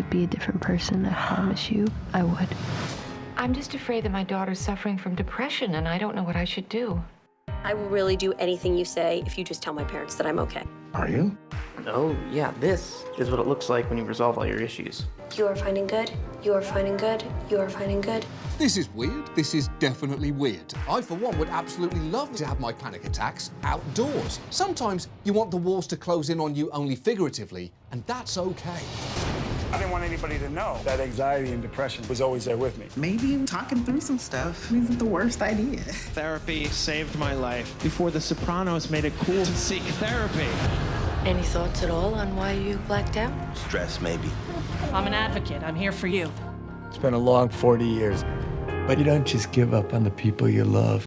could be a different person, I promise you, I would. I'm just afraid that my daughter's suffering from depression and I don't know what I should do. I will really do anything you say if you just tell my parents that I'm okay. Are you? Oh, yeah, this is what it looks like when you resolve all your issues. You are finding good. You are finding good. You are finding good. This is weird. This is definitely weird. I, for one, would absolutely love to have my panic attacks outdoors. Sometimes you want the walls to close in on you only figuratively, and that's okay. I didn't want anybody to know that anxiety and depression was always there with me. Maybe talking through some stuff isn't the worst idea. Therapy saved my life before The Sopranos made it cool to seek therapy. Any thoughts at all on why you blacked out? Stress, maybe. I'm an advocate. I'm here for you. It's been a long 40 years, but you don't just give up on the people you love.